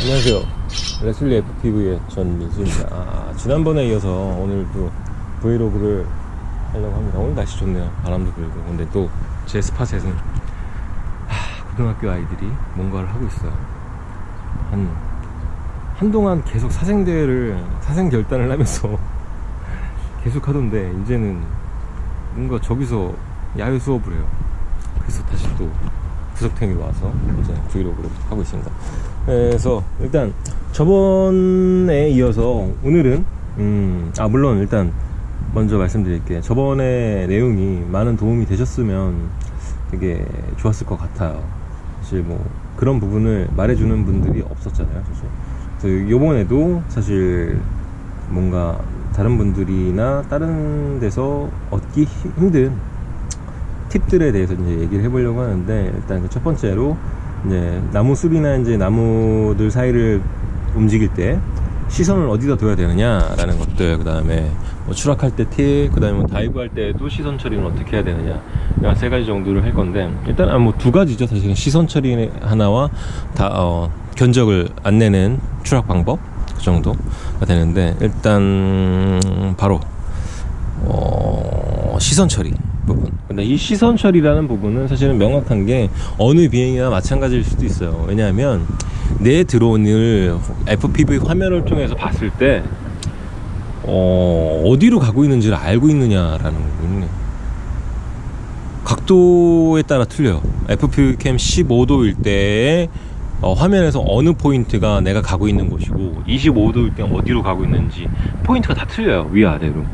안녕하세요. 레슬리 FPV의 전민수입니다. 아, 지난번에 이어서 오늘도 브이로그를 하려고 합니다. 오늘 날씨 좋네요. 바람도 불고. 근데 또 제 스팟에는 하, 고등학교 아이들이 뭔가를 하고 있어요. 한, 한동안 계속 사생대회를, 사생 결단을 하면서 계속 하던데, 이제는 뭔가 저기서 야외 수업을 해요. 그래서 다시 또 구석탱이로 와서 이제 브이로그를 하고 있습니다. 그래서 일단 저번에 이어서 오늘은 음, 아 물론 일단 먼저 말씀드릴게요. 저번에 내용이 많은 도움이 되셨으면 되게 좋았을 것 같아요. 사실 뭐 그런 부분을 말해주는 분들이 없었잖아요, 사실. 그래서 요번에도 사실 뭔가 다른 분들이나 다른 데서 얻기 힘든 팁들에 대해서 이제 얘기를 해보려고 하는데 일단 그첫 번째로 이제 나무 숲이나 이제 나무들 사이를 움직일 때 시선을 어디다 둬야 되느냐라는 것들 그 다음에 뭐 추락할 때 팁, 그 다음에 뭐 dive 할 때도 시선 처리는 어떻게 해야 되느냐 세 가지 정도를 할 건데 일단 아, 뭐두 가지죠 사실은 시선 처리 하나와 다 어, 견적을 안 내는 추락 방법 그 정도가 되는데 일단 바로 어, 시선 처리 부분. 근데 이 시선 처리라는 부분은 사실은 명확한 게 어느 비행이나 마찬가지일 수도 있어요. 왜냐하면 내 드론을 FPV 화면을 통해서 봤을 때 어, 어디로 가고 있는지를 알고 있느냐라는 부분이 각도에 따라 틀려요. FPV 캠 15도일 때에 어, 화면에서 어느 포인트가 내가 가고 있는 곳이고 25도일 때 어디로 가고 있는지 포인트가 다 틀려요. 위아래로.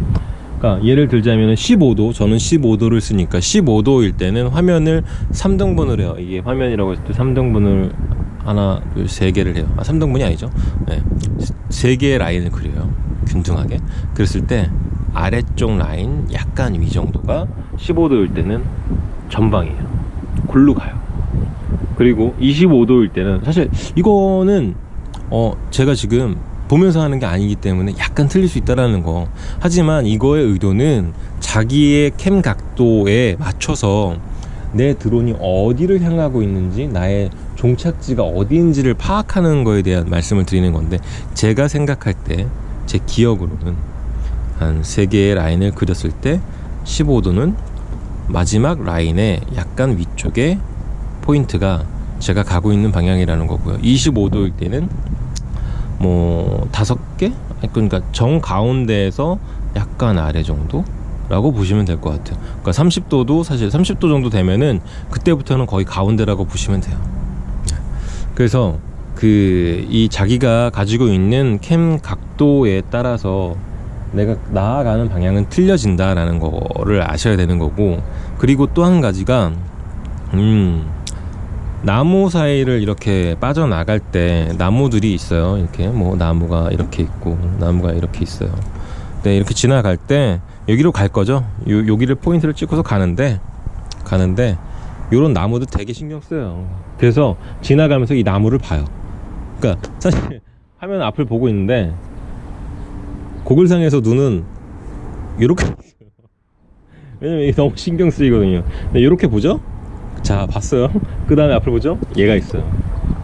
그러니까 예를 들자면 15도 저는 15도를 쓰니까 15도일 때는 화면을 3등분을 해요. 이게 화면이라고 때 3등분을 하나 둘세 개를 해요. 아 3등분이 아니죠? 네. 세 개의 라인을 그려요. 균등하게. 그랬을 때 아래쪽 라인 약간 위 정도가 15도일 때는 전방이에요. 골로 가요. 그리고 25도일 때는 사실 이거는 어 제가 지금 보면서 하는 게 아니기 때문에 약간 틀릴 수 있다라는 거. 하지만 이거의 의도는 자기의 캠 각도에 맞춰서 내 드론이 어디를 향하고 있는지 나의 종착지가 어디인지를 파악하는 거에 대한 말씀을 드리는 건데 제가 생각할 때 제 기억으로는 한세 개의 라인을 그렸을 때 15도는 마지막 라인의 약간 위쪽에 포인트가 제가 가고 있는 방향이라는 거고요. 25도일 때는 뭐 다섯 개? 그러니까 정 가운데에서 약간 아래 정도 라고 보시면 될 것 같아요. 그러니까 30도도 사실 30도 정도 되면은 그때부터는 거의 가운데라고 보시면 돼요. 그래서 그 이 자기가 가지고 있는 캠 각도에 따라서 내가 나아가는 방향은 틀려진다라는 거를 아셔야 되는 거고 그리고 또 한 가지가 음 나무 사이를 이렇게 빠져나갈 때 나무들이 있어요. 이렇게 뭐 나무가 이렇게 있고 나무가 이렇게 있어요. 네 이렇게 지나갈 때 여기로 갈 거죠. 요, 여기를 포인트를 찍고서 가는데 가는데 요런 나무도 되게 신경 써요. 그래서 지나가면서 이 나무를 봐요. 그러니까 사실 화면 앞을 보고 있는데 고글상에서 눈은 이렇게 왜냐면 이게 너무 신경 쓰이거든요. 이렇게 보죠 자 봤어요? 그 다음에 앞을 보죠? 얘가 있어요.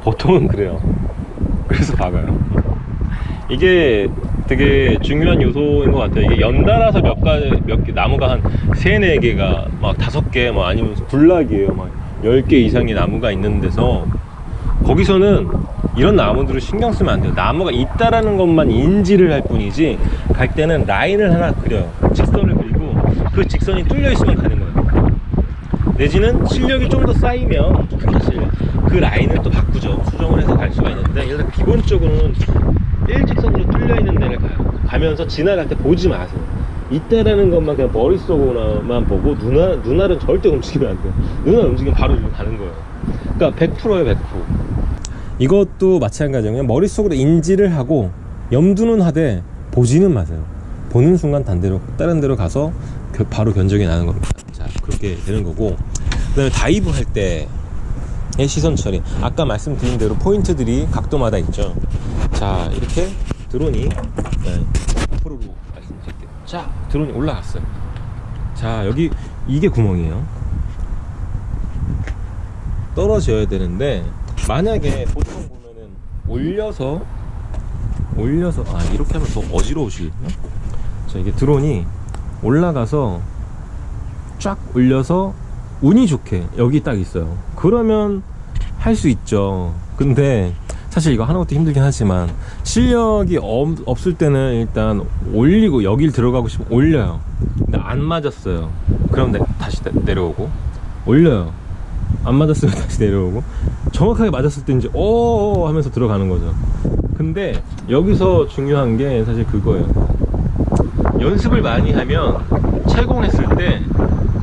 보통은 그래요. 그래서 박아요. 이게 되게 중요한 요소인 것 같아요. 이게 연달아서 몇 가지 몇 개 나무가 한 세네 개가 막 다섯 개뭐 아니면 군락이에요. 막 열 개 이상의 나무가 있는 데서 거기서는 이런 나무들을 신경 쓰면 안 돼요. 나무가 있다라는 것만 인지를 할 뿐이지 갈 때는 라인을 하나 그려요. 직선을 그리고 그 직선이 뚫려 있으면 가는 내지는 실력이 좀 더 쌓이면 사실 그 라인을 또 바꾸죠. 수정을 해서 갈 수가 있는데 일단 기본적으로는 일직선으로 뚫려 있는 데를 가요 가면서 지나갈 때 보지 마세요. 이때라는 것만 그냥 머릿속으로만 보고 눈알, 눈알은 절대 움직이면 안 돼요. 눈알 움직이면 바로 가는 거예요. 그러니까 100%예요 100% 이것도 마찬가지예요. 머릿속으로 인지를 하고 염두는 하되 보지는 마세요. 보는 순간 딴 데로 다른 데로 가서 겨- 바로 견적이 나는 겁니다. 자 그렇게 되는 거고 그 다음에 dive 할 때의 시선 처리. 아까 말씀드린 대로 포인트들이 각도마다 있죠. 자 이렇게 드론이 네, 앞으로 말씀드릴게요. 자 드론이 올라갔어요. 자 여기 이게 구멍이에요. 떨어져야 되는데 만약에 보통 보면은 올려서 올려서 아 이렇게 하면 더 어지러우시겠나? 자 이게 드론이 올라가서 쫙 올려서 운이 좋게 여기 딱 있어요. 그러면 할 수 있죠. 근데 사실 이거 하는 것도 힘들긴 하지만 실력이 없, 없을 때는 일단 올리고 여길 들어가고 싶으면 올려요. 근데 안 맞았어요. 그럼 내, 다시 내, 내려오고 올려요. 안 맞았으면 다시 내려오고 정확하게 맞았을 때 이제 오 하면서 들어가는 거죠. 근데 여기서 중요한 게 사실 그거예요. 연습을 많이 하면 채공했을 때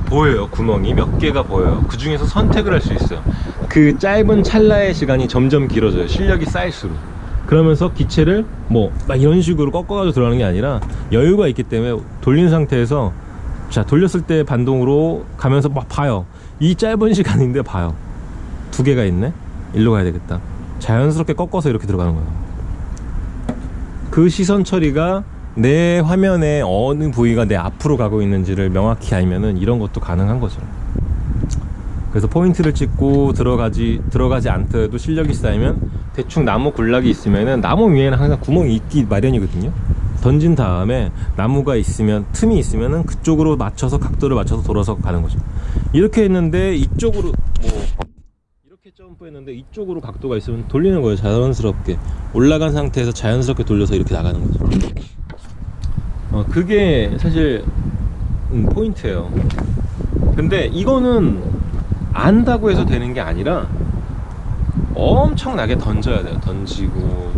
보여요. 구멍이 몇 개가 보여요. 그 중에서 선택을 할 수 있어요. 그 짧은 찰나의 시간이 점점 길어져요. 실력이 쌓일수록. 그러면서 기체를 뭐 막 이런 식으로 꺾어가지고 들어가는 게 아니라 여유가 있기 때문에 돌린 상태에서 자 돌렸을 때 반동으로 가면서 막 봐요. 이 짧은 시간인데 봐요. 두 개가 있네? 일로 가야 되겠다. 자연스럽게 꺾어서 이렇게 들어가는 거예요. 그 시선 처리가 내 화면에 어느 부위가 내 앞으로 가고 있는지를 명확히 알면은 이런 것도 가능한 거죠. 그래서 포인트를 찍고 들어가지 들어가지 않더라도 실력이 쌓이면 대충 나무 군락이 있으면은 나무 위에는 항상 구멍이 있기 마련이거든요. 던진 다음에 나무가 있으면 틈이 있으면은 그쪽으로 맞춰서 각도를 맞춰서 돌아서 가는 거죠. 이렇게 했는데 이쪽으로 뭐 이렇게 점프했는데 이쪽으로 각도가 있으면 돌리는 거예요. 자연스럽게. 올라간 상태에서 자연스럽게 돌려서 이렇게 나가는 거죠 어, 그게 사실 음, 포인트예요. 근데 이거는 안다고 해서 되는 게 아니라 엄청나게 던져야 돼요. 던지고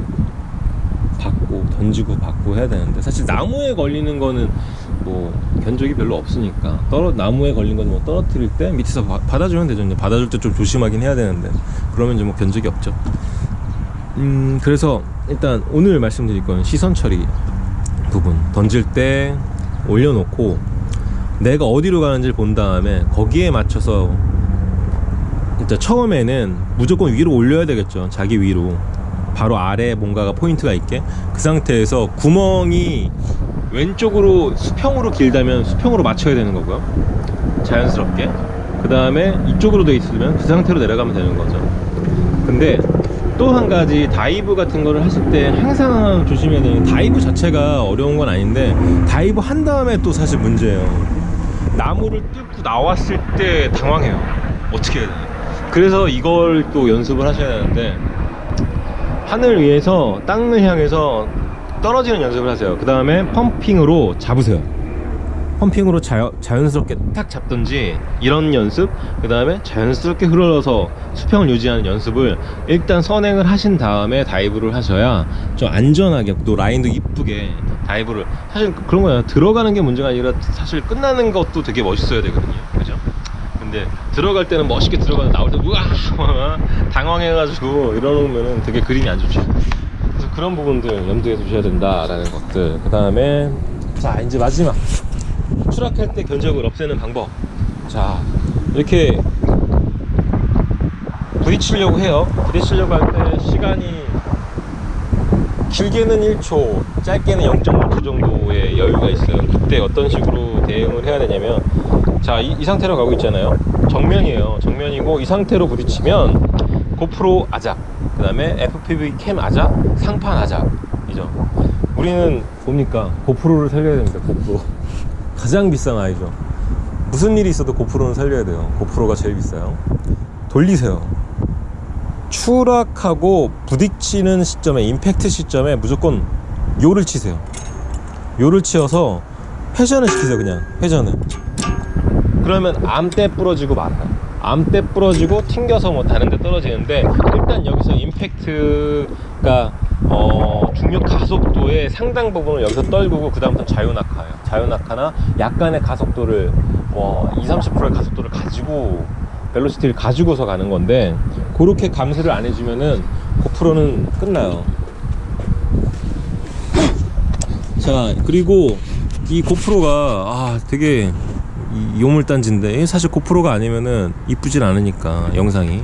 받고 던지고 받고 해야 되는데. 사실 나무에 걸리는 거는 뭐 견적이 별로 없으니까. 떨어 나무에 걸린 건 뭐 떨어뜨릴 때 밑에서 바, 받아주면 되죠 이제 받아줄 때 좀 조심하긴 해야 되는데. 그러면 이제 뭐 견적이 없죠. 음 그래서 일단 오늘 말씀드릴 건 시선 처리 부분 던질 때 올려놓고 내가 어디로 가는지를 본 다음에 거기에 맞춰서 일단 처음에는 무조건 위로 올려야 되겠죠. 자기 위로. 바로 아래 뭔가가 포인트가 있게. 그 상태에서 구멍이 왼쪽으로 수평으로 길다면 수평으로 맞춰야 되는 거고요. 자연스럽게. 그 다음에 이쪽으로 돼 있으면 그 상태로 내려가면 되는 거죠. 근데 또 한 가지 dive 같은 거를 하실 때 항상 조심해야 되는 게 dive 자체가 어려운 건 아닌데 dive 한 다음에 또 사실 문제예요. 나무를 뚫고 나왔을 때 당황해요. 어떻게 해야 되나. 그래서 이걸 또 연습을 하셔야 되는데 하늘 위에서 땅을 향해서 떨어지는 연습을 하세요. 그 다음에 펌핑으로 잡으세요 펌핑으로 자여, 자연스럽게 딱 잡든지 이런 연습 그 다음에 자연스럽게 흘러서 수평을 유지하는 연습을 일단 선행을 하신 다음에 다이브를 하셔야 좀 안전하게 또 라인도 이쁘게 다이브를 사실 그런 거예요. 들어가는 게 문제가 아니라 사실 끝나는 것도 되게 멋있어야 되거든요. 그죠? 근데 들어갈 때는 멋있게 들어가서 나올 때 우와! 당황해가지고 이러면은 되게 그림이 안 좋죠. 그래서 그런 부분들 염두에 두셔야 된다라는 것들. 그 다음에 자 이제 마지막 추락할 때 견적을 없애는 방법. 자 이렇게 부딪히려고 해요. 부딪히려고 할 때 시간이 길게는 1초 짧게는 0.5초 정도의 여유가 있어요. 그때 어떤 식으로 대응을 해야 되냐면 자이 상태로 가고 있잖아요. 정면이에요. 정면이고 이 상태로 부딪히면 고프로 아작 그 다음에 FPV 캠 아작 상판 아작 이죠. 우리는 뭡니까? 고프로를 살려야 됩니다 고프로 가장 비싼 아이죠. 무슨 일이 있어도 고프로는 살려야 돼요. 고프로가 제일 비싸요. 돌리세요. 추락하고 부딪히는 시점에 임팩트 시점에 무조건 요를 치세요. 요를 치어서 회전을 시키세요 그냥. 회전을. 그러면 암대 부러지고 말아요. 암대 부러지고 튕겨서 뭐 다른 데 떨어지는데 일단 여기서 임팩트가 어, 중력 가속도의 상당 부분을 여기서 떨구고 그 다음부터 자유낙하예요. 자유낙하나 약간의 가속도를 뭐 2, 30%의 가속도를 가지고 벨로시티를 가지고서 가는 건데 그렇게 감소를 안 해주면은 고프로는 끝나요. 자 그리고 이 고프로가 아 되게 이 요물단지인데 사실 고프로가 아니면은 이쁘진 않으니까 영상이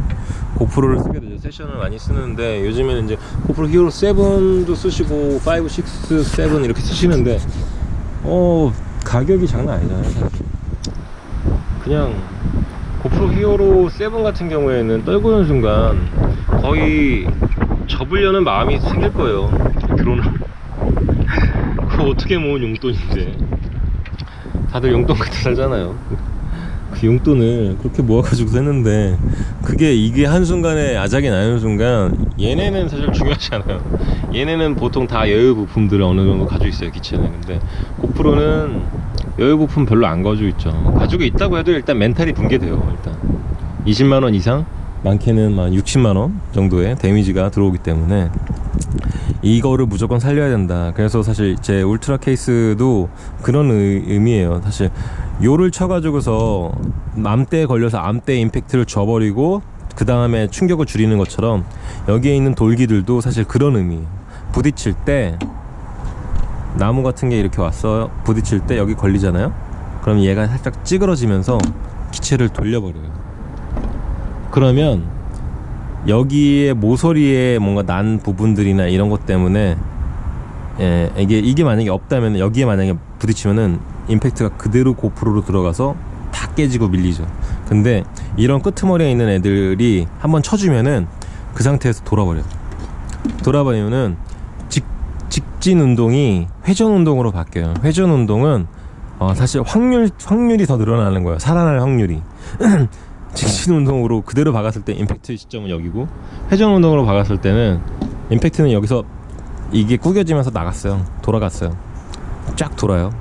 고프로를 쓰게 되죠. 세션을 많이 쓰는데 요즘에는 이제 고프로 히어로 7도 쓰시고 5, 6, 7 이렇게 쓰시는데 어 가격이 장난 아니잖아요 사실. 그냥 고프로 히어로 7 같은 경우에는 떨구는 순간 거의 접으려는 마음이 생길 거예요. 드론을 그거 어떻게 모은 용돈인데. 다들 용돈 같이 살잖아요 그 용돈을 그렇게 모아가지고 했는데 그게 이게 한순간에 아작이 나는 순간 얘네는 사실 중요하지 않아요. 얘네는 보통 다 여유 부품들을 어느 정도 가지고 있어요 기체는. 근데 고프로는 여유 부품 별로 안 가지고 있죠. 가지고 있다고 해도 일단 멘탈이 붕괴돼요 일단. 20만원 이상? 많게는 만 60만원 정도의 데미지가 들어오기 때문에 이거를 무조건 살려야 된다. 그래서 사실 제 울트라 케이스도 그런 의, 의미예요. 사실 요를 쳐가지고서 암대에 걸려서 암대 임팩트를 줘버리고 그 다음에 충격을 줄이는 것처럼 여기에 있는 돌기들도 사실 그런 의미예요. 부딪힐 때 나무 같은 게 이렇게 왔어 부딪힐 때 여기 걸리잖아요. 그럼 얘가 살짝 찌그러지면서 기체를 돌려버려요. 그러면 여기에 모서리에 뭔가 난 부분들이나 이런 것 때문에 예, 이게 이게 만약에 없다면 여기에 만약에 부딪히면은 임팩트가 그대로 고프로로 들어가서 다 깨지고 밀리죠. 근데 이런 끄트머리에 있는 애들이 한번 쳐주면은 그 상태에서 돌아버려요. 돌아버리면은 직, 직진 운동이 회전 운동으로 바뀌어요. 회전 운동은 어, 사실 확률 확률이 더 늘어나는 거예요. 살아날 확률이. 직진 운동으로 그대로 박았을 때 임팩트 시점은 여기고 회전 운동으로 박았을 때는 임팩트는 여기서 이게 구겨지면서 나갔어요. 돌아갔어요. 쫙 돌아요.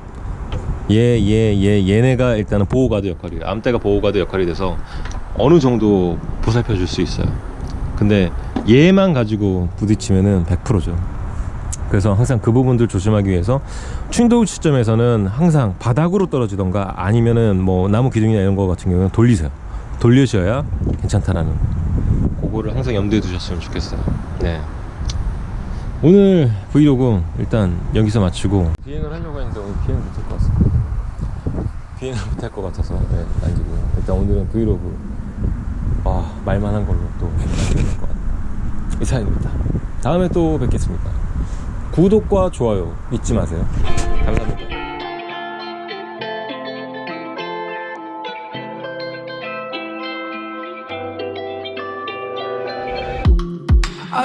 얘, 얘, 얘, 얘네가 일단은 보호가드 역할이에요. 암대가 보호가드 역할이 돼서 어느 정도 보살펴 줄 수 있어요. 근데 얘만 가지고 부딪히면은 100%죠. 그래서 항상 그 부분들 조심하기 위해서 충돌 시점에서는 항상 바닥으로 떨어지던가 아니면은 뭐 나무 기둥이나 이런 거 같은 경우는 돌리세요. 돌려셔야 괜찮다라는 그거를 항상 염두에 두셨으면 좋겠어요. 네. 오늘 브이로그 일단 여기서 마치고 비행을 하려고 했는데 오늘 비행 못할 것 같습니다. 비행을 못할 것 같아서 네, 남기고요. 일단 오늘은 브이로그 아 말만 한 걸로 또 남겨야 될것 같아요. 이상입니다. 다음에 또 뵙겠습니다. 구독과 좋아요 잊지 마세요. 감사합니다.